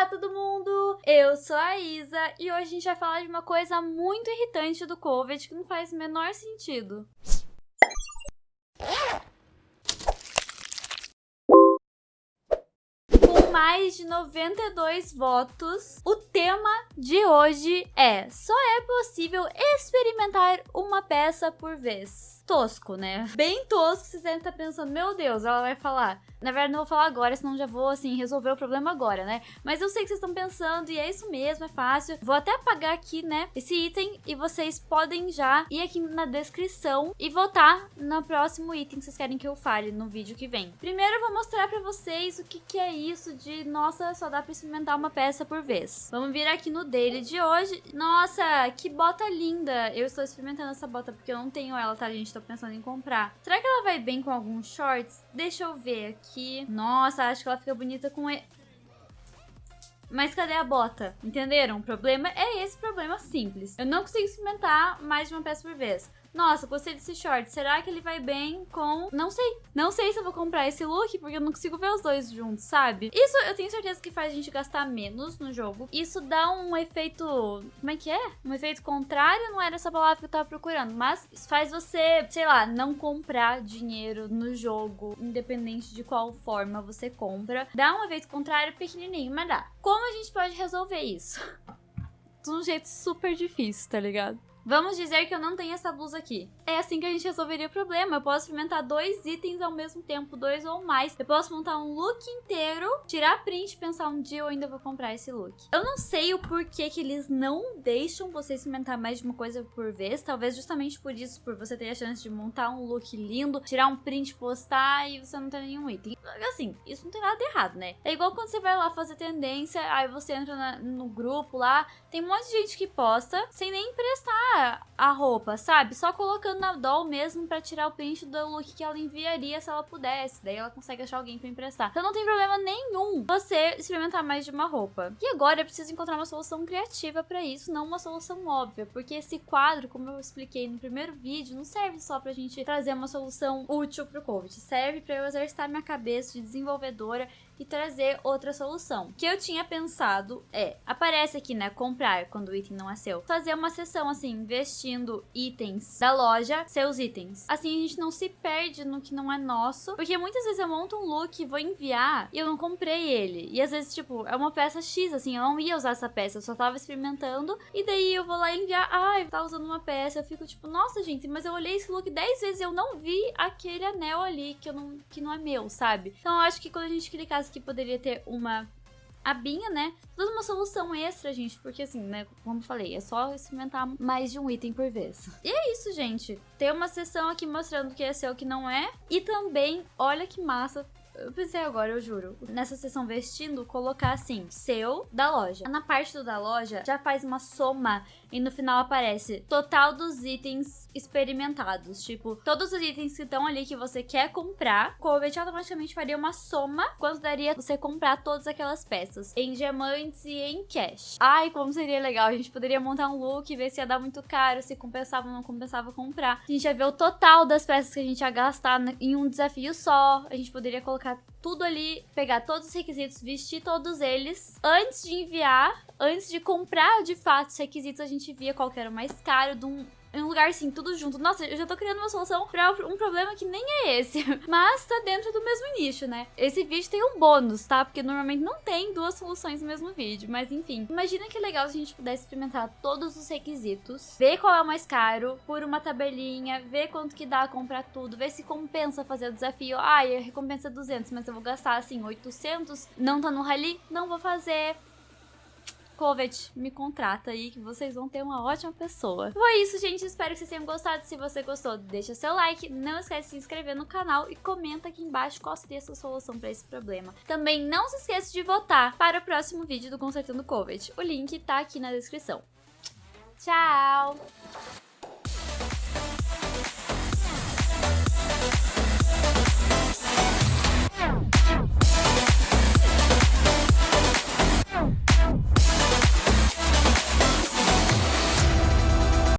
Olá, todo mundo! Eu sou a Isa e hoje a gente vai falar de uma coisa muito irritante do Covid que não faz o menor sentido. Com mais de 92 votos, o tema de hoje é Só é possível experimentar uma peça por vez. Tosco, né? Bem tosco, vocês devem estar pensando, meu Deus, ela vai falar na verdade, não vou falar agora, senão já vou, assim, resolver o problema agora, né? Mas eu sei que vocês estão pensando, e é isso mesmo, é fácil. Vou até apagar aqui, né, esse item, e vocês podem já ir aqui na descrição e votar no próximo item que vocês querem que eu fale no vídeo que vem. Primeiro, eu vou mostrar pra vocês o que, que é isso de, nossa, só dá pra experimentar uma peça por vez. Vamos vir aqui no dele de hoje. Nossa, que bota linda! Eu estou experimentando essa bota porque eu não tenho ela, tá, gente? Tô pensando em comprar. Será que ela vai bem com alguns shorts? Deixa eu ver aqui. Nossa, acho que ela fica bonita com... E... Mas cadê a bota? Entenderam? O problema é esse problema simples. Eu não consigo experimentar mais de uma peça por vez. Nossa, gostei desse short. Será que ele vai bem com... Não sei. Não sei se eu vou comprar esse look, porque eu não consigo ver os dois juntos, sabe? Isso eu tenho certeza que faz a gente gastar menos no jogo. Isso dá um efeito... Como é que é? Um efeito contrário, não era essa palavra que eu tava procurando. Mas faz você, sei lá, não comprar dinheiro no jogo, independente de qual forma você compra. Dá um efeito contrário pequenininho, mas dá. Como a gente pode resolver isso? De um jeito super difícil, tá ligado? Vamos dizer que eu não tenho essa blusa aqui. É assim que a gente resolveria o problema. Eu posso experimentar dois itens ao mesmo tempo, dois ou mais. Eu posso montar um look inteiro, tirar print e pensar um dia eu ainda vou comprar esse look. Eu não sei o porquê que eles não deixam você experimentar mais de uma coisa por vez. Talvez justamente por isso, por você ter a chance de montar um look lindo, tirar um print, postar e você não ter nenhum item. Assim, isso não tem nada de errado, né? É igual quando você vai lá fazer tendência, aí você entra na, no grupo lá, tem um monte de gente que posta sem nem emprestar a roupa, sabe? Só colocando na doll mesmo pra tirar o print do look que ela enviaria se ela pudesse. Daí ela consegue achar alguém pra emprestar. Então não tem problema nenhum você experimentar mais de uma roupa. E agora eu preciso encontrar uma solução criativa pra isso, não uma solução óbvia. Porque esse quadro, como eu expliquei no primeiro vídeo, não serve só pra gente trazer uma solução útil pro COVID. Serve pra eu exercitar minha cabeça de desenvolvedora e trazer outra solução. O que eu tinha pensado é, aparece aqui, né, comprar quando o item não é seu. Fazer uma sessão assim, investindo itens da loja, seus itens. Assim a gente não se perde no que não é nosso, porque muitas vezes eu monto um look vou enviar e eu não comprei ele. E às vezes, tipo, é uma peça X, assim, eu não ia usar essa peça, eu só tava experimentando e daí eu vou lá enviar, ai, ah, tá usando uma peça, eu fico tipo, nossa, gente, mas eu olhei esse look 10 vezes e eu não vi aquele anel ali que, eu não, que não é meu, sabe? Então eu acho que quando a gente clicasse que poderia ter uma abinha, né? Toda uma solução extra, gente, porque assim, né, como eu falei, é só experimentar mais de um item por vez. E é isso, gente. Tem uma seção aqui mostrando o que é seu, o que não é. E também, olha que massa, eu pensei agora, eu juro. Nessa seção vestindo, colocar assim, seu da loja. Na parte do da loja, já faz uma soma e no final aparece total dos itens experimentados. Tipo, todos os itens que estão ali que você quer comprar, o Covet automaticamente faria uma soma quanto daria você comprar todas aquelas peças em diamantes e em cash. Ai, como seria legal. A gente poderia montar um look e ver se ia dar muito caro, se compensava ou não compensava comprar. A gente ia ver o total das peças que a gente ia gastar em um desafio só. A gente poderia colocar tudo ali, pegar todos os requisitos, vestir todos eles. Antes de enviar, antes de comprar de fato os requisitos, a gente via qual era o mais caro de um em um lugar assim, tudo junto. Nossa, eu já tô criando uma solução pra um problema que nem é esse. Mas tá dentro do mesmo nicho, né? Esse vídeo tem um bônus, tá? Porque normalmente não tem duas soluções no mesmo vídeo. Mas enfim, imagina que legal se a gente pudesse experimentar todos os requisitos, ver qual é o mais caro, por uma tabelinha, ver quanto que dá comprar tudo, ver se compensa fazer o desafio. Ah, a recompensa é 200, mas eu vou gastar assim 800, não tá no rally, não vou fazer. Covet, me contrata aí que vocês vão ter uma ótima pessoa. Foi isso, gente. Espero que vocês tenham gostado. Se você gostou, deixa seu like. Não esquece de se inscrever no canal e comenta aqui embaixo qual seria a sua solução para esse problema. Também não se esqueça de votar para o próximo vídeo do Consertando Covet. O link tá aqui na descrição. Tchau!